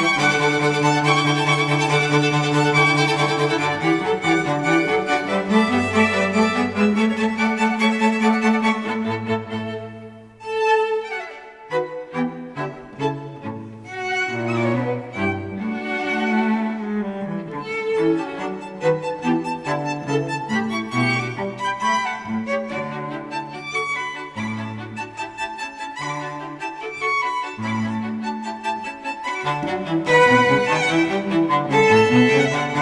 Thank you. Thank you.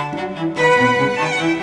thank